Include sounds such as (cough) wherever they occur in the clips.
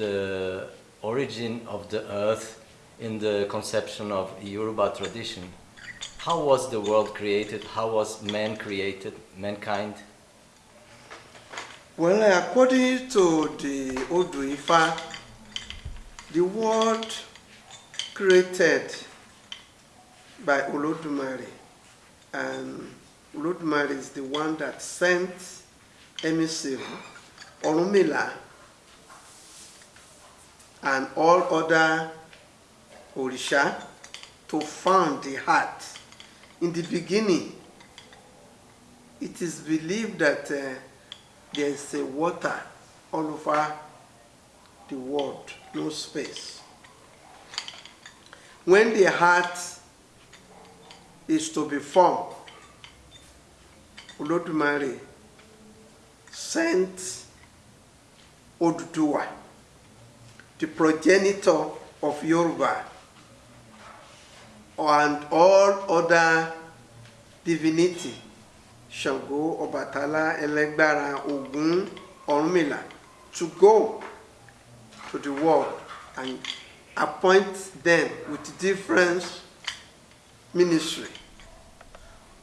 the origin of the earth in the conception of Yoruba tradition. How was the world created? How was man created, mankind? Well, according to the Odu Ifa, the world created by Olodumare, and Olodumare is the one that sent emissary Orunmila and all other Orisha to found the heart. In the beginning, it is believed that uh, there is a water all over the world, no space. When the heart is to be formed, Olodumare sent Oduduwa, the progenitor of Yoruba, and all other divinity, Shango, Obatala, Elegbara, Ogun, Orunmila, to go to the world and appoint them with different ministry.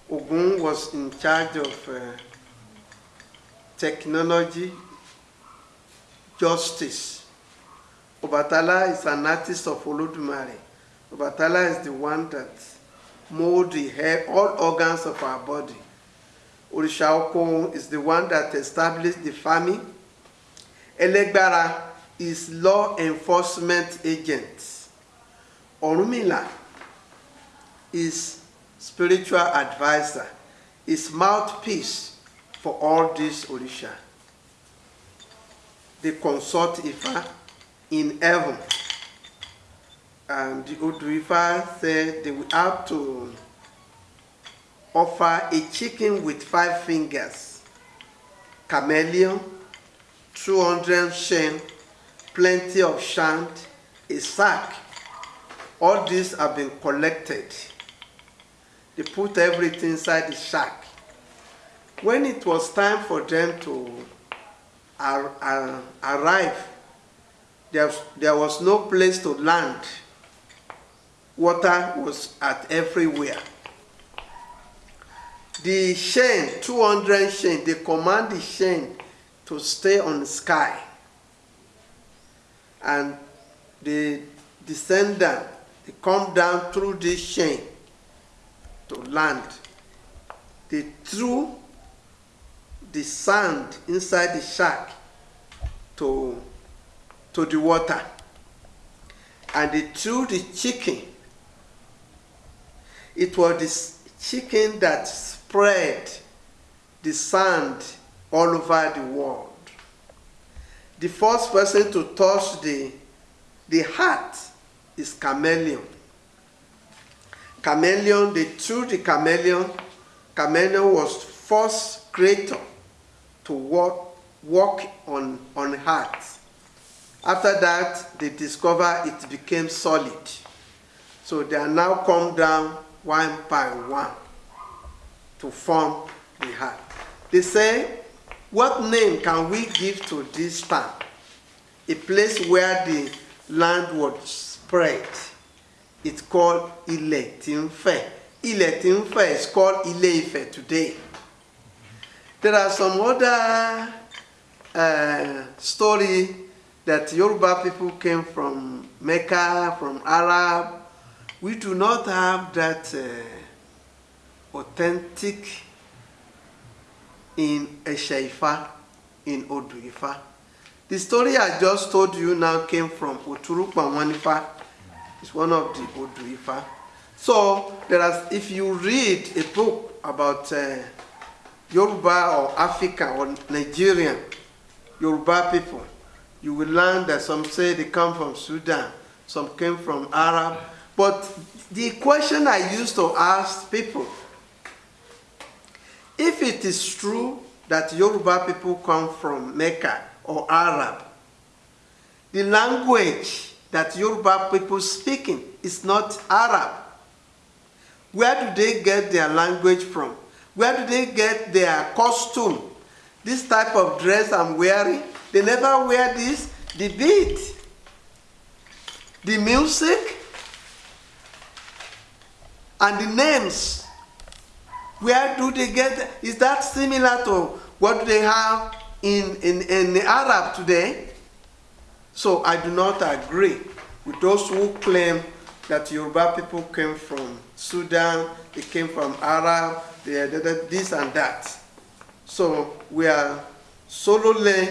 Ogun was in charge of uh, technology, justice. Obatala is an artist of Olodumare. Obatala is the one that molds the hair, all organs of our body. Orisha Oko is the one that established the farming. Elegbara is law enforcement agent. Orumila is spiritual advisor, is mouthpiece for all these Orisha. They consult Ifa in heaven. And the Ifa said they will have to offer a chicken with five fingers, chameleon, 200 shen, plenty of shand, a sack. All these have been collected. They put everything inside the sack. When it was time for them to ar ar arrive, there, there was no place to land. Water was at everywhere. The chain, 200 chain, they command the chain to stay on the sky. And the descendant, they come down through this chain to land. They threw the sand inside the shack to, to the water. And they threw the chicken. It was this chicken that spread the sand all over the world. The first person to touch the, the heart is chameleon. Chameleon, they threw the chameleon. Chameleon was first creator to walk, walk on, on heart. After that, they discover it became solid. So they are now come down one by one to form the heart. They say, what name can we give to this town? A place where the land was spread. It's called Ile Tinfe. Ile Tinfe is called Ile Ife today. There are some other uh, story that Yoruba people came from Mecca, from Arab. We do not have that uh, authentic in Eshaifa, in Oduifa. The story I just told you now came from Oturupa Wanifa. It's one of the Oduifa. So there are, if you read a book about uh, Yoruba or Africa or Nigerian Yoruba people, you will learn that some say they come from Sudan, some came from Arab. But the question I used to ask people, if it is true that Yoruba people come from Mecca or Arab, the language that Yoruba people speaking is not Arab. Where do they get their language from? Where do they get their costume? This type of dress I'm wearing, they never wear this. the beat, the music, and the names. Where do they get? Is that similar to what they have in, in, in the Arab today? So I do not agree with those who claim that Yoruba people came from Sudan, they came from Arab, they, they, this and that. So we are solely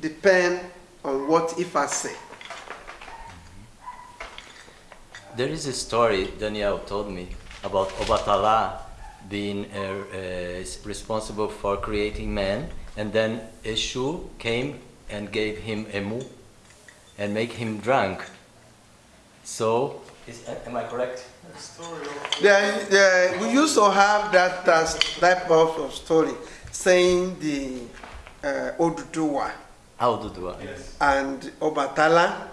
depend on what Ifa say. There is a story Daniel told me about Obatala being uh, uh, responsible for creating man, and then Eshu came and gave him emu and make him drunk. So, is, am I correct? There, there, we used to have that uh, type of story saying the uh, Oduduwa How to do it? Yes. and Obatala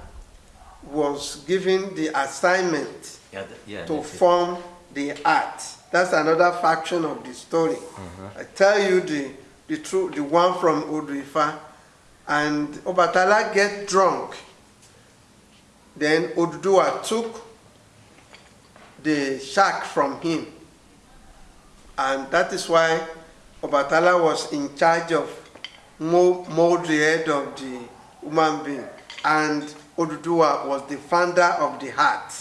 was given the assignment Yeah, th- yeah. to that's it. form the art. That's another faction of the story. Uh-huh. I tell you the the true the one from Oduifa, and Obatala get drunk. Then Oduduwa took the shark from him, and that is why Obatala was in charge of mold, the head of the human being, and Oduduwa was the founder of the heart.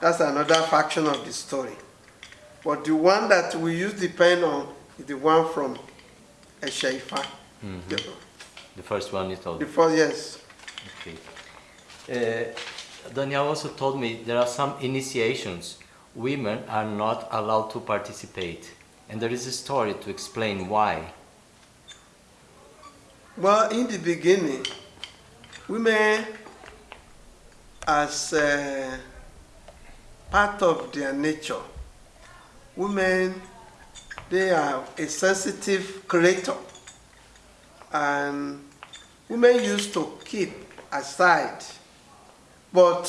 That's another faction of the story. But the one that we use the pen on is the one from Eshaifa. The, The first one you told the first, yes. Okay. Uh, Daniel also told me there are some initiations women are not allowed to participate, and there is a story to explain why. Well, in the beginning, women, as uh, part of their nature, women, they are a sensitive creator. And women used to keep aside. But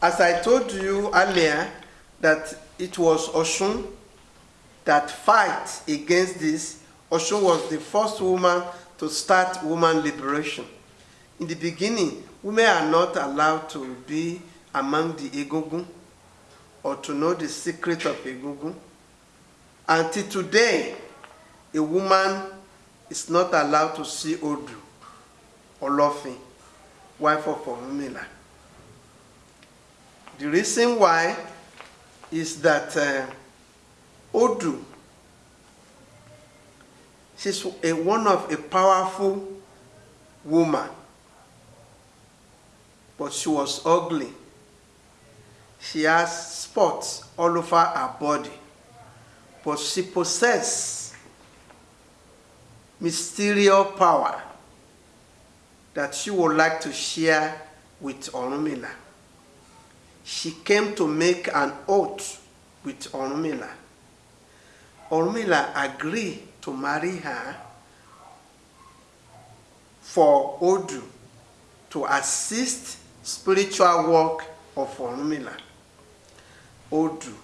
as I told you earlier, that it was Oshun that fight against this. Oshun was the first woman to start woman liberation. In the beginning, women are not allowed to be among the Egungun or to know the secret of Egungun. Until today, a woman is not allowed to see Odu or Lofin, wife of Orunmila. The reason why is that uh, Odu, she's a, one of a powerful woman, but she was ugly. She has spots all over her body, but she possesses mysterious power that she would like to share with Orunmila she came to make an oath with Orunmila. Orunmila agreed to marry her for Odu to assist spiritual work of Orunmila. Odu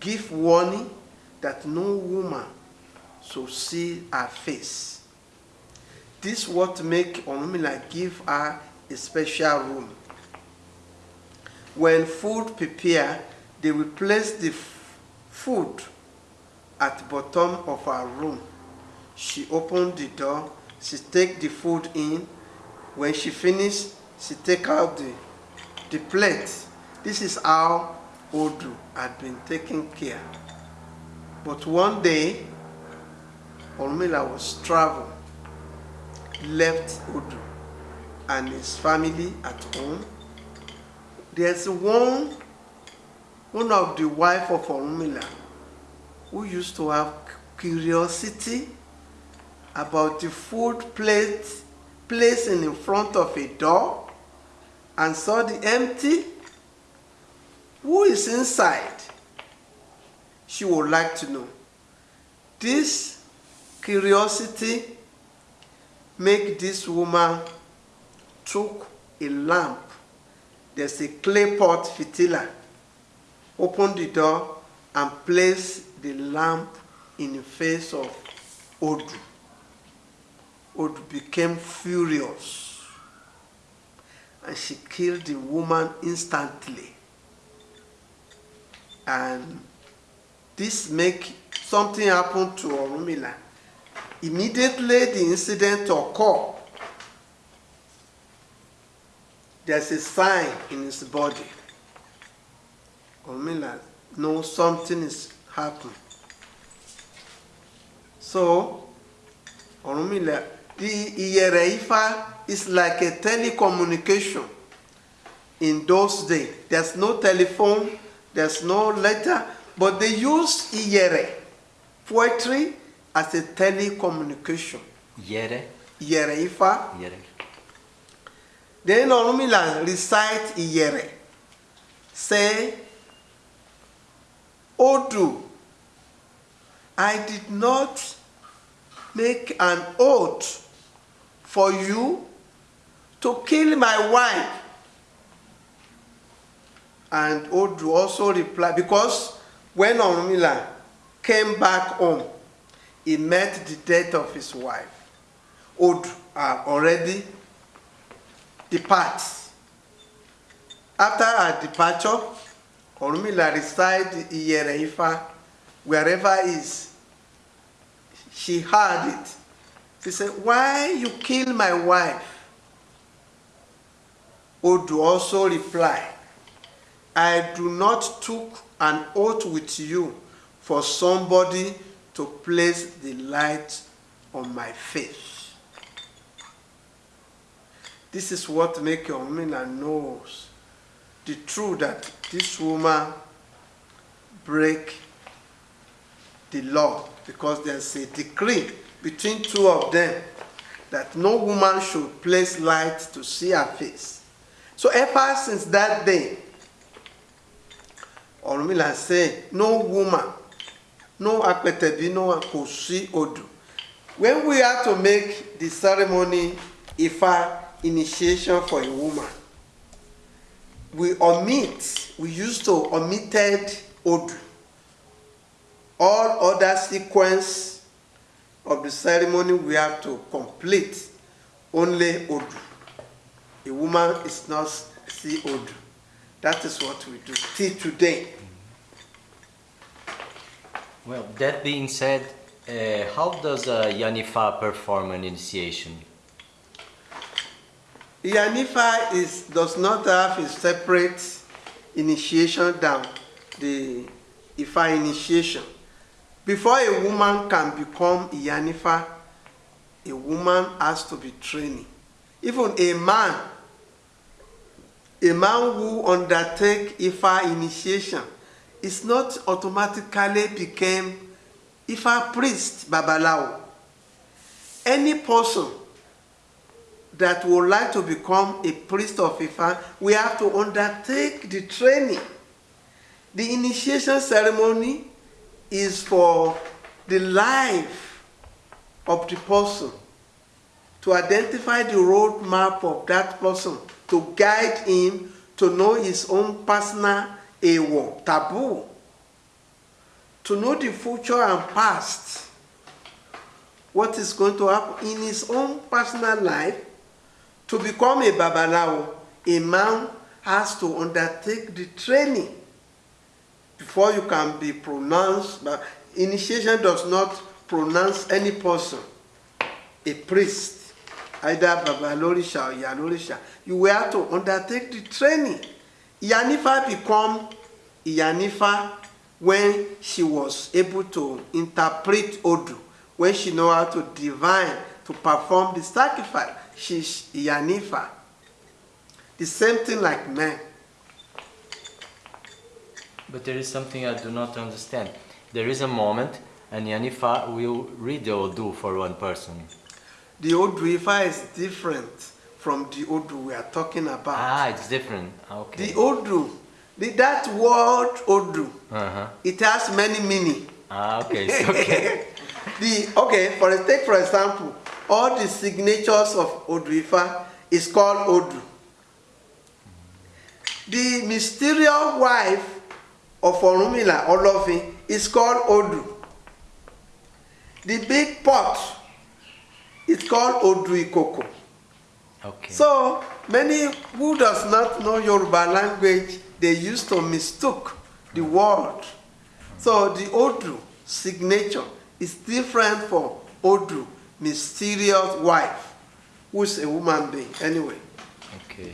give warning that no woman should see her face. This what make Orunmila give her a special room when food prepare, they will place the food at bottom of her room. She opened the door, she take the food in. When she finish, she take out the, the plate. This is how Odu had been taken care. But one day, Ormila was travel, left Odu and his family at home there's one one of the wife of Orunmila who used to have curiosity about the food plate placed in front of a door and saw the empty who is inside? She would like to know. This curiosity make this woman took a lamp. There's a clay pot fitila. Open the door and place the lamp in the face of Odu. Odu became furious. and she killed the woman instantly. And this make something happen to Orunmila. Immediately the incident occur. There's a sign in his body. Orunmila knows something is happening. So, Orunmila, the Iyere Ifa is like a telecommunication in those days. There's no telephone, there's no letter, but they use Iyere poetry as a telecommunication. Yere. Iyere Ifa. Yere. Then Orunmila recite Iyere. Say, Odu, I did not make an oath for you to kill my wife. And Odu also replied, because when Orunmila came back home, he met the death of his wife. Odu had already departs. After her departure, Orunmila reside Iyere Ifa, wherever is. She heard it. She said, Why you kill my wife? Odu also replied, I do not took an oath with you for somebody to place the light on my face. This is what make Orunmila knows the truth that this woman break the law because there's a decree between two of them that no woman should place light to see her face. So ever since that day, Orunmila say, no woman, no akpetebi, no kò odù. When we have to make the ceremony Ifa initiation for a woman, we omit, we used to omitted Odu. All other sequence of the ceremony we have to complete only Odu. A woman is not see Odu. That is what we do till today. Well, that being said, uh, how does a Yanifa perform an initiation? Yanifa is, does not have a separate initiation down, the Ifa initiation. Before a woman can become Yanifa, a woman has to be trained. Even a man, a man who undertake Ifa initiation is not automatically became Ifa priest, Babalawo. Any person that would like to become a priest of Ifa, we have to undertake the training. The initiation ceremony is for the life of the person, to identify the roadmap of that person, to guide him to know his own personal ewo, taboo, to know the future and past, what is going to happen in his own personal life, to become a babalawo, a man has to undertake the training before you can be pronounced. But initiation does not pronounce any person a priest, either babalorisha or yalorisha. You will have to undertake the training. Yanifa become Yanifa when she was able to interpret Odu, when she know how to divine, to perform the sacrifice. She's Yanifa. The same thing like men. But there is something I do not understand. There is a moment and Yanifa will read the Odu for one person. The Odu Ifa is different from the Odu we are talking about. Ah, it's different. Okay. The Odu, the, that word Odu, Uh-huh. it has many meaning. Ah, okay. It's (laughs) okay. the okay, for take for example, all the signatures of Odu Ifa is called Odu. The mysterious wife of Orunmila Olofin is called Odu. The big pot is called Odu Ikoko. Okay. So many who does not know Yoruba language, they used to mistook the word. So the Odu signature is different from Odu, mysterious wife, who's a woman being anyway. Okay.